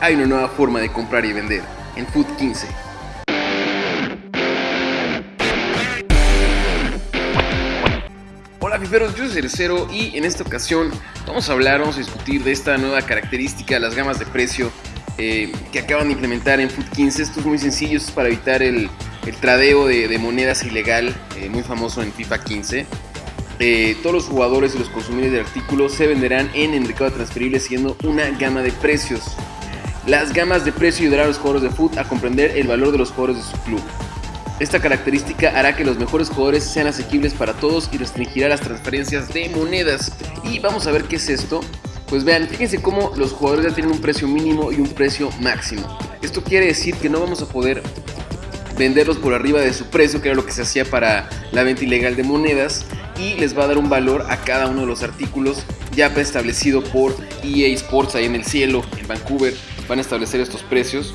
hay una nueva forma de comprar y vender en Food 15. Hola fiferos, yo soy Cerecero y en esta ocasión vamos a hablar, vamos a discutir de esta nueva característica, las gamas de precio eh, que acaban de implementar en Food 15. Esto es muy sencillo, esto es para evitar el, tradeo de, monedas ilegal, eh, muy famoso en FIFA 15. Eh, todos los jugadores y los consumidores de artículos se venderán en el mercado transferible siguiendo una gama de precios. Las gamas de precio ayudarán a los jugadores de foot a comprender el valor de los jugadores de su club. Esta característica hará que los mejores jugadores sean asequibles para todos y restringirá las transferencias de monedas. Y vamos a ver qué es esto. Pues vean, fíjense cómo los jugadores ya tienen un precio mínimo y un precio máximo. Esto quiere decir que no vamos a poder venderlos por arriba de su precio, que era lo que se hacía para la venta ilegal de monedas, y les va a dar un valor a cada uno de los artículos ya preestablecido por EA Sports ahí en el cielo, en Vancouver. Van a establecer estos precios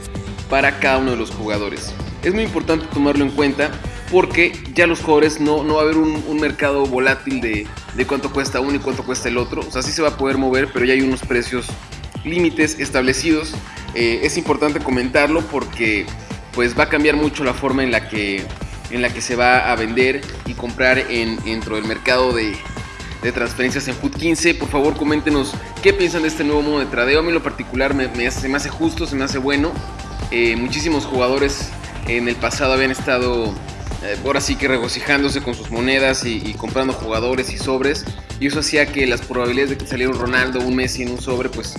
para cada uno de los jugadores. Es muy importante tomarlo en cuenta porque ya los jugadores no, no va a haber un, mercado volátil de, de, cuánto cuesta uno y cuánto cuesta el otro. O sea, sí se va a poder mover, pero ya hay unos precios límites establecidos. Eh, es importante comentarlo porque pues va a cambiar mucho la forma en la que, en la que se va a vender y comprar en, dentro del mercado de, transferencias en Food 15. Por favor, coméntenos qué piensan de este nuevo modo de tradeo. A mí en lo particular me, me, se me hace justo, se me hace bueno. Eh, muchísimos jugadores en el pasado habían estado eh, ahora sí que regocijándose con sus monedas y, comprando jugadores y sobres. Y eso hacía que las probabilidades de que saliera un Ronaldo, un Messi en un sobre, pues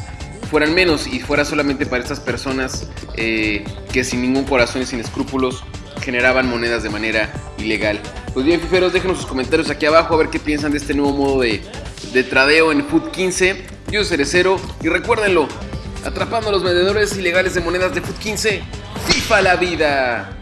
fueran menos y fuera solamente para estas personas eh, que sin ningún corazón y sin escrúpulos generaban monedas de manera ilegal. Pues bien, fiferos, déjenos sus comentarios aquí abajo a ver qué piensan de este nuevo modo de, de tradeo en Food 15. Yo soy Cerecero y recuérdenlo, atrapando a los vendedores ilegales de monedas de Food 15, FIFA la vida.